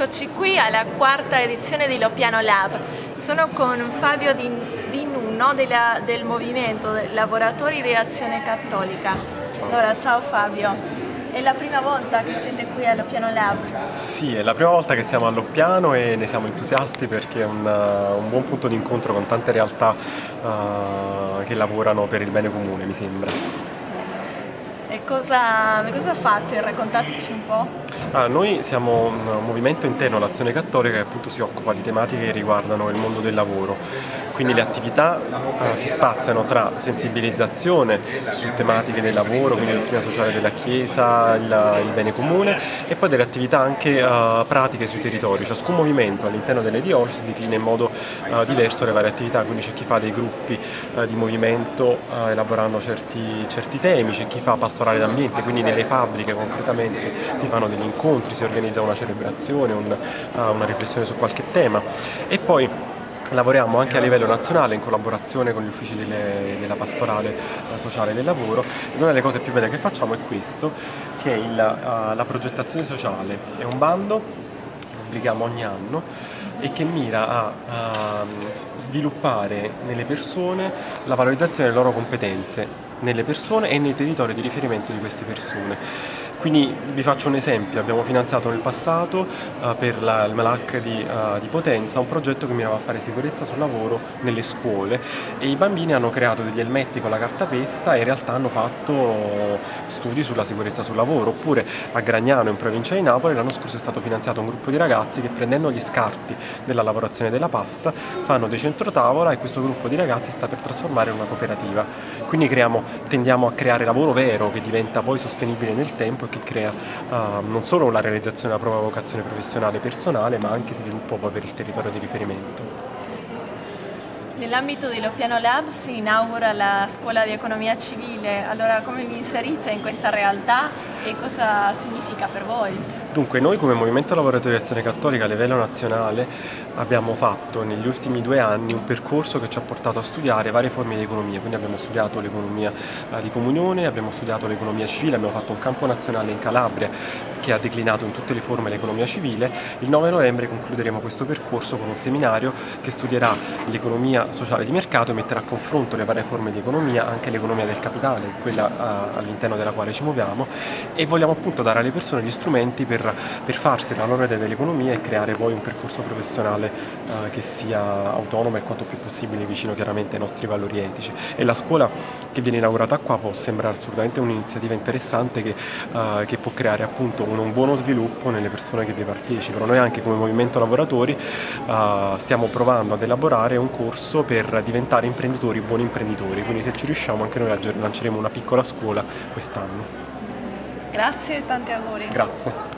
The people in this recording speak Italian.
Eccoci qui alla quarta edizione di Lopiano Lab. Sono con Fabio Di, Di Nuno della, del movimento Lavoratori di Azione Cattolica. Allora, ciao Fabio. È la prima volta che siete qui allo Piano Lab? Sì, è la prima volta che siamo allo Piano e ne siamo entusiasti perché è un, un buon punto di incontro con tante realtà uh, che lavorano per il bene comune, mi sembra. E cosa, cosa fate? Raccontateci un po'. Ah, noi siamo un movimento interno all'Azione Cattolica che appunto si occupa di tematiche che riguardano il mondo del lavoro quindi le attività eh, si spaziano tra sensibilizzazione su tematiche del lavoro, quindi la dottrina sociale della Chiesa, il, il, bene comune e poi delle attività anche eh, pratiche sui territori, ciascun movimento all'interno delle diocesi declina in modo eh, diverso le varie attività, quindi c'è chi fa dei gruppi di movimento elaborando certi, certi temi, c'è chi fa pastorale d'ambiente, quindi nelle fabbriche concretamente si fanno degli incontri, si organizza una celebrazione, un, eh, una riflessione su qualche tema e poi Lavoriamo anche a livello nazionale in collaborazione con gli uffici delle, della pastorale eh, sociale del lavoro una delle cose più belle che facciamo è questo, che è il, uh, la progettazione sociale. È un bando che pubblichiamo ogni anno e che mira a, a sviluppare nelle persone la valorizzazione delle loro competenze nelle persone e nei territori di riferimento di queste persone. Quindi vi faccio un esempio, abbiamo finanziato nel passato uh, per la, il MALAC di, uh, di, Potenza un progetto che mirava a fare sicurezza sul lavoro nelle scuole. E i bambini hanno creato degli elmetti con la cartapesta e in realtà hanno fatto studi sulla sicurezza sul lavoro. Oppure a Gragnano in provincia di Napoli l'anno scorso è stato finanziato un gruppo di ragazzi che prendendo gli scarti della lavorazione della pasta fanno dei centrotavola e questo gruppo di ragazzi sta per trasformare in una cooperativa. Quindi creiamo, tendiamo a creare lavoro vero che diventa poi sostenibile nel tempo che crea uh, non solo la realizzazione della propria vocazione professionale personale ma anche sviluppo poi per il territorio di riferimento. Nell'ambito dello Piano Lab si inaugura la scuola di economia civile, allora come vi inserite in questa realtà e cosa significa per voi? Dunque noi come Movimento Lavoratori Azione Cattolica a livello nazionale abbiamo fatto negli ultimi due anni un percorso che ci ha portato a studiare varie forme di economia, quindi abbiamo studiato l'economia eh, di comunione, abbiamo studiato l'economia civile, abbiamo fatto un campo nazionale in Calabria che ha declinato in tutte le forme l'economia civile. Il 9 novembre concluderemo questo percorso con un seminario che studierà l'economia sociale di mercato e metterà a confronto le varie forme di economia, anche l'economia del capitale, quella eh, all'interno della quale ci muoviamo e vogliamo appunto dare alle persone gli strumenti per per, farsi la loro idea dell'economia e creare poi un percorso professionale eh, che sia autonomo e quanto più possibile vicino chiaramente ai nostri valori etici. E la scuola che viene inaugurata qua può sembrare assolutamente un'iniziativa interessante che, eh, che, può creare appunto un, un, buono sviluppo nelle persone che vi partecipano. Noi anche come Movimento Lavoratori eh, stiamo provando ad elaborare un corso per diventare imprenditori, buoni imprenditori, quindi se ci riusciamo anche noi lanceremo una piccola scuola quest'anno. Grazie e tanti auguri. Grazie.